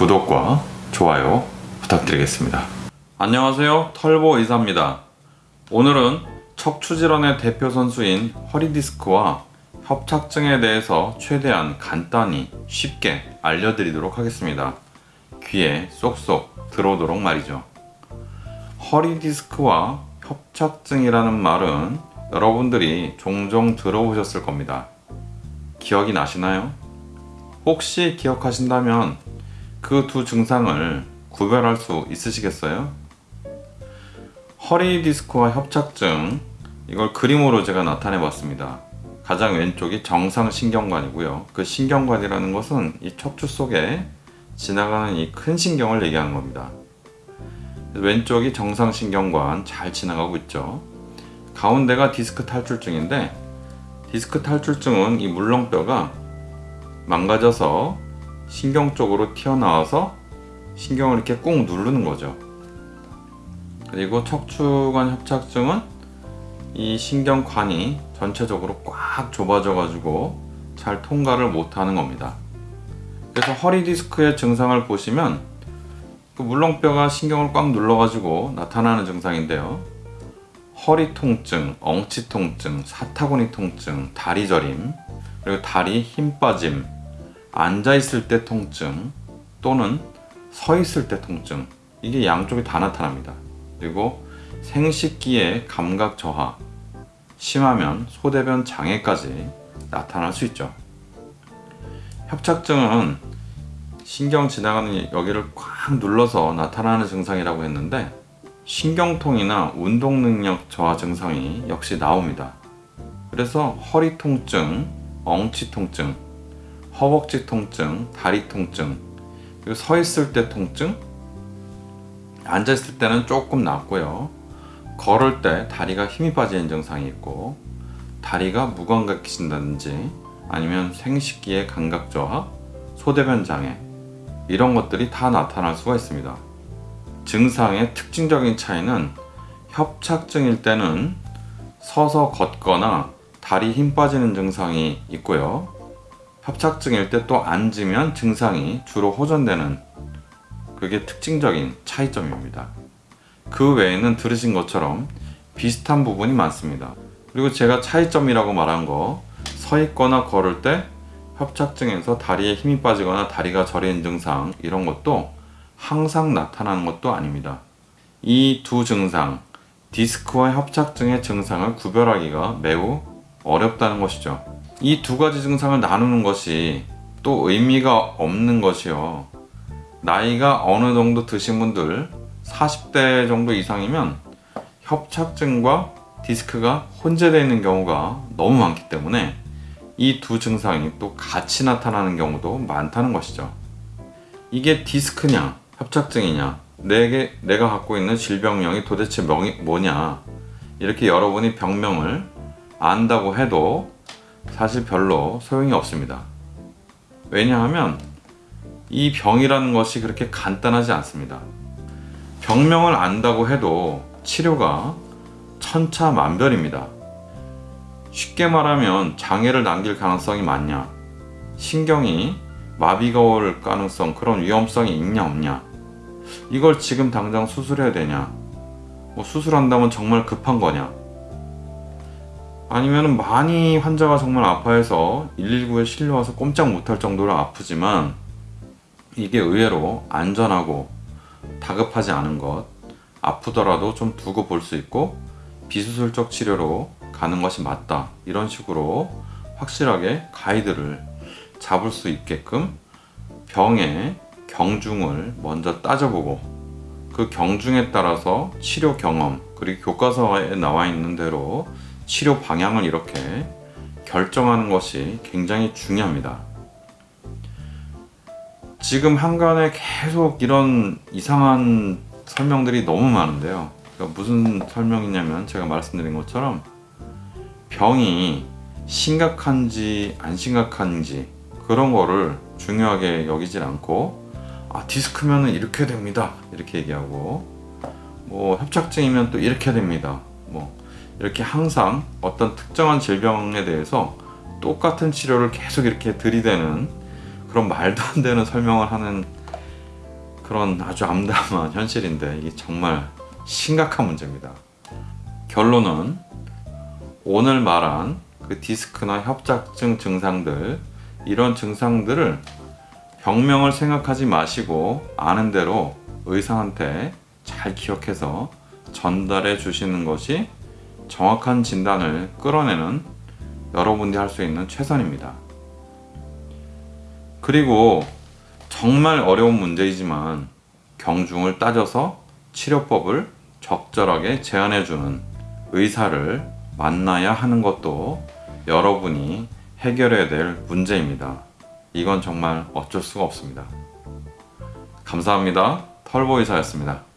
구독과 좋아요 부탁드리겠습니다. 안녕하세요. 털보 의사입니다. 오늘은 척추질환의 대표 선수인 허리디스크와 협착증에 대해서 최대한 간단히 쉽게 알려드리도록 하겠습니다. 귀에 쏙쏙 들어오도록 말이죠. 허리디스크와 협착증이라는 말은 여러분들이 종종 들어보셨을 겁니다. 기억이 나시나요? 혹시 기억하신다면 그 두 증상을 구별할 수 있으시겠어요? 허리 디스크와 협착증 이걸 그림으로 제가 나타내 봤습니다. 가장 왼쪽이 정상신경관이고요. 그 신경관이라는 것은 이 척추 속에 지나가는 이 큰 신경을 얘기하는 겁니다. 왼쪽이 정상신경관 잘 지나가고 있죠. 가운데가 디스크 탈출증인데 디스크 탈출증은 이 물렁뼈가 망가져서 신경 쪽으로 튀어나와서 신경을 이렇게 꾹 누르는 거죠. 그리고 척추관 협착증은 이 신경관이 전체적으로 꽉 좁아져 가지고 잘 통과를 못하는 겁니다. 그래서 허리 디스크의 증상을 보시면 그 물렁뼈가 신경을 꽉 눌러 가지고 나타나는 증상인데요. 허리 통증, 엉치 통증, 사타구니 통증, 다리 저림, 그리고 다리 힘 빠짐, 앉아 있을 때 통증 또는 서 있을 때 통증 이게 양쪽이 다 나타납니다. 그리고 생식기의 감각 저하, 심하면 소대변 장애까지 나타날 수 있죠. 협착증은 신경 지나가는 여기를 꽉 눌러서 나타나는 증상이라고 했는데 신경통이나 운동 능력 저하 증상이 역시 나옵니다. 그래서 허리 통증, 엉치 통증, 허벅지 통증, 다리 통증, 그리고 서 있을 때 통증, 앉아 있을 때는 조금 낫고요. 걸을 때 다리가 힘이 빠지는 증상이 있고, 다리가 무감각해진다든지, 아니면 생식기의 감각 저하, 소대변 장애, 이런 것들이 다 나타날 수가 있습니다. 증상의 특징적인 차이는 협착증일 때는 서서 걷거나 다리 힘 빠지는 증상이 있고요. 협착증일 때 또 앉으면 증상이 주로 호전되는 그게 특징적인 차이점입니다. 그 외에는 들으신 것처럼 비슷한 부분이 많습니다. 그리고 제가 차이점이라고 말한 거 서 있거나 걸을 때 협착증에서 다리에 힘이 빠지거나 다리가 저리는 증상 이런 것도 항상 나타나는 것도 아닙니다. 이 두 증상, 디스크와 협착증의 증상을 구별하기가 매우 어렵다는 것이죠. 이 두 가지 증상을 나누는 것이 또 의미가 없는 것이요. 나이가 어느 정도 드신 분들 40대 정도 이상이면 협착증과 디스크가 혼재되어 있는 경우가 너무 많기 때문에 이 두 증상이 또 같이 나타나는 경우도 많다는 것이죠. 이게 디스크냐, 협착증이냐, 내게, 내가 갖고 있는 질병명이 도대체 명이 뭐냐, 이렇게 여러분이 병명을 안다고 해도 사실 별로 소용이 없습니다. 왜냐하면 이 병이라는 것이 그렇게 간단하지 않습니다. 병명을 안다고 해도 치료가 천차만별입니다. 쉽게 말하면 장애를 남길 가능성이 많냐, 신경이 마비가 올 가능성, 그런 위험성이 있냐 없냐, 이걸 지금 당장 수술해야 되냐, 뭐 수술한다면 정말 급한 거냐, 아니면 많이 환자가 정말 아파해서 119에 실려와서 꼼짝 못할 정도로 아프지만 이게 의외로 안전하고 다급하지 않은 것, 아프더라도 좀 두고 볼 수 있고 비수술적 치료로 가는 것이 맞다. 이런 식으로 확실하게 가이드를 잡을 수 있게끔 병의 경중을 먼저 따져보고 그 경중에 따라서 치료 경험 그리고 교과서에 나와 있는 대로 치료 방향을 이렇게 결정하는 것이 굉장히 중요합니다. 지금 한간에 계속 이런 이상한 설명들이 너무 많은데요. 그러니까 무슨 설명이냐면 제가 말씀드린 것처럼 병이 심각한지 안 심각한지 그런 거를 중요하게 여기질 않고 아 디스크면 은 이렇게 됩니다 이렇게 얘기하고 뭐 협착증이면 또 이렇게 됩니다 뭐 이렇게 항상 어떤 특정한 질병에 대해서 똑같은 치료를 계속 이렇게 들이대는 그런 말도 안 되는 설명을 하는 그런 아주 암담한 현실인데 이게 정말 심각한 문제입니다. 결론은 오늘 말한 그 디스크나 협착증 증상들 이런 증상들을 병명을 생각하지 마시고 아는 대로 의사한테 잘 기억해서 전달해 주시는 것이 정확한 진단을 끌어내는 여러분들이 할 수 있는 최선입니다. 그리고 정말 어려운 문제이지만 경중을 따져서 치료법을 적절하게 제안해 주는 의사를 만나야 하는 것도 여러분이 해결해야 될 문제입니다. 이건 정말 어쩔 수가 없습니다. 감사합니다. 털보의사였습니다.